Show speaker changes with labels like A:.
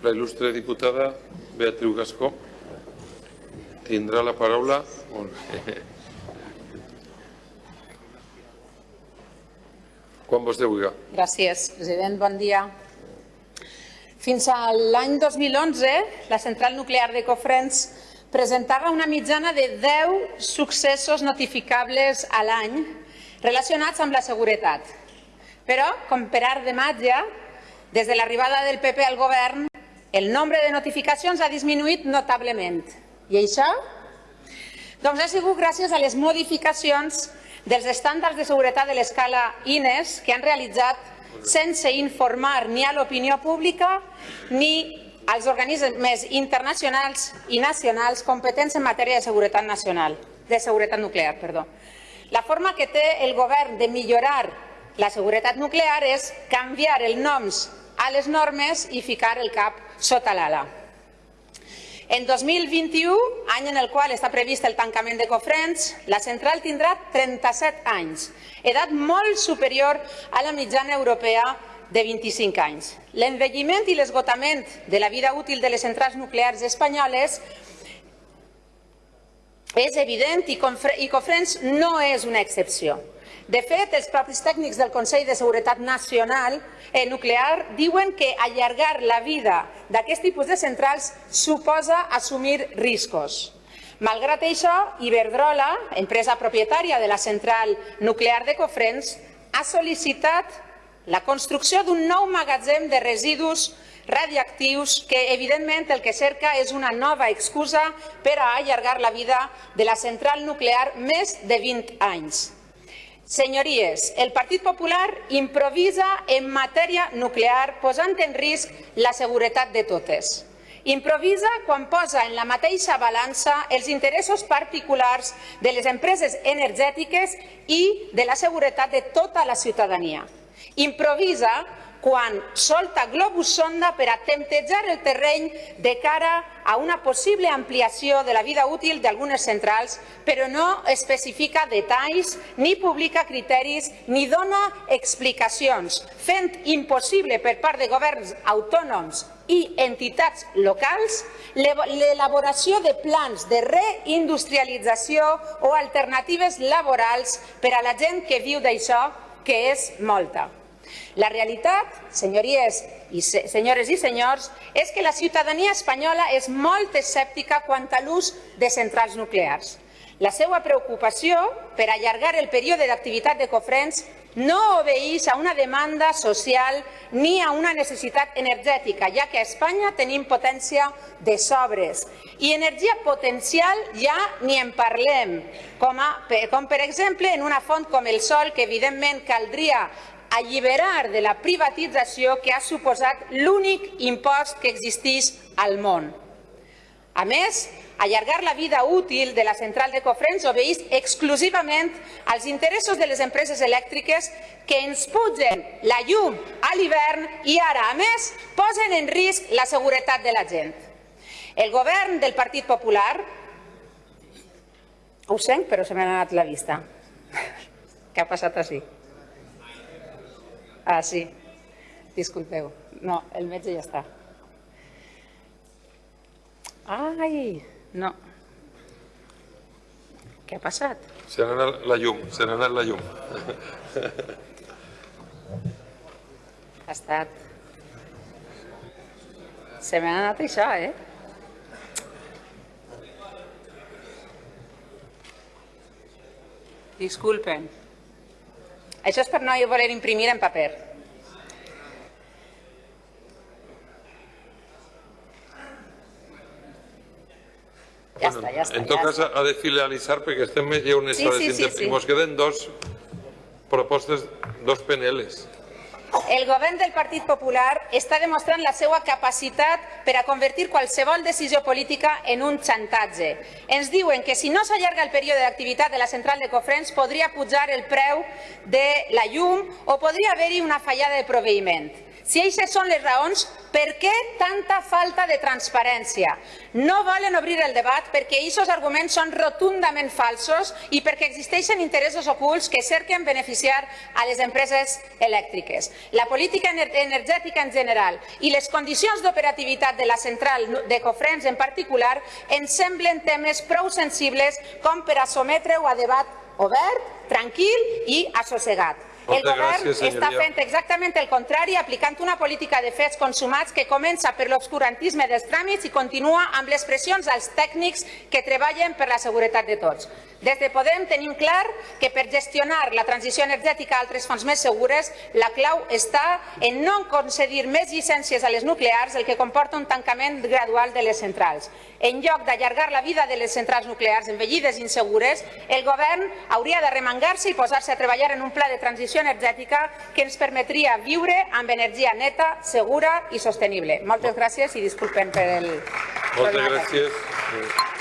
A: La il·lustre diputada Beatriu Gascó tindrà la paraula. Quan vostè vulgui.
B: Gràcies, president. Bon dia. Fins a l'any 2011, la central nuclear de Cofrents presentava una mitjana de 10 successos notificables a l'any relacionats amb la seguretat. Però, com per art de màgia, des de l'arribada del PP al govern, el nombre de notificacions ha disminuït notablement. I això? Doncs ha sigut gràcies a les modificacions dels estàndards de seguretat de l'escala INES que han realitzat sense informar ni a l'opinió pública ni als organismes internacionals i nacionals competents en matèria de seguretat nacional, de seguretat nuclear. Perdó. La forma que té el govern de millorar la seguretat nuclear és canviar els noms a les normes i ficar el cap sota l'ala. En 2021, any en el qual està previst el tancament de Cofrents, la central tindrà 37 anys, edat molt superior a la mitjana europea de 25 anys. L'envelliment i l'esgotament de la vida útil de les centrals nuclears espanyoles és evident i Cofrents no és una excepció. De fet, els propis tècnics del Consell de Seguretat Nacional eh, Nuclear diuen que allargar la vida d'aquest tipus de centrals suposa assumir riscos. Malgrat això, Iberdrola, empresa propietària de la central nuclear de Cofrents, ha sol·licitat la construcció d'un nou magatzem de residus radioactius que, evidentment, el que cerca és una nova excusa per a allargar la vida de la central nuclear més de 20 anys. Senyories, el Partit Popular improvisa en matèria nuclear posant en risc la seguretat de totes. Improvisa quan posa en la mateixa balança els interessos particulars de les empreses energètiques i de la seguretat de tota la ciutadania. Improvisa quan solta globus sonda per a temptejar el terreny de cara a una possible ampliació de la vida útil d'algunes centrals, però no especifica detalls, ni publica criteris, ni dona explicacions, fent impossible per part de governs autònoms i entitats locals l'elaboració de plans de reindustrialització o alternatives laborals per a la gent que viu d'això, que és molta. La realitat, senyories i se senyores i senyors, és que la ciutadania espanyola és molt escèptica quant a l'ús de centrals nuclears. La seva preocupació per allargar el període d'activitat de Cofrents no obeeix a una demanda social ni a una necessitat energètica, ja que a Espanya tenim potència de sobres. I energia potencial ja ni en parlem, com, a, com per exemple en una font com el sol, que evidentment caldria alliberar de la privatització que ha suposat l'únic impost que existeix al món. A més, allargar la vida útil de la central de Cofrents obeeix exclusivament als interessos de les empreses elèctriques que ens pugen la llum a l'hivern i ara, a més, posen en risc la seguretat de la gent. El govern del Partit Popular... Ho sent, però se m'ha anat la vista. Què ha passat així? Ah, sí. Disculpeu. No, el metge ja està. Ai, no. Què ha passat?
A: Se n'ha anat la llum, se n'ha anat la llum.
B: Ha estat... Se m'ha anat això, eh? Disculpen. Això és per no voler imprimir en paper. Ja
A: Bueno,
B: està, ja està.
A: en tot
B: ja
A: cas, ha de filialitzar perquè estem ja unes
B: Sí,
A: hores
B: sí, sí, sí.
A: mos queden dos propostes, dos PNLs.
B: El govern del Partit Popular està demostrant la seva capacitat per a convertir qualsevol decisió política en un xantatge. Ens diuen que si no s'allarga el període d'activitat de la central de Cofrents podria pujar el preu de la llum o podria haver-hi una fallada de proveïment. Si aquestes són les raons, per què tanta falta de transparència? No volen obrir el debat perquè aquests arguments són rotundament falsos i perquè existeixen interessos ocults que cerquen beneficiar a les empreses elèctriques. La política energètica en general i les condicions d'operativitat de la central de Cofrents en particular ens semblen temes prou sensibles com per a sometre-ho a debat obert, tranquil i assossegat. El govern
A: gràcies,
B: està fent exactament el contrari, aplicant una política de fets consumats que comença per l'obscurantisme dels tràmits i continua amb les pressions als tècnics que treballen per la seguretat de tots. Des de Podem tenim clar que per gestionar la transició energètica a altres fonts més segures, la clau està en no concedir més llicències a les nuclears, el que comporta un tancament gradual de les centrals. En lloc d'allargar la vida de les centrals nuclears envellides i insegures, el govern hauria de remangar-se i posar-se a treballar en un pla de transició energètica que ens permetria viure amb energia neta, segura i sostenible. Moltes gràcies i disculpen per el...
A: Moltes gràcies.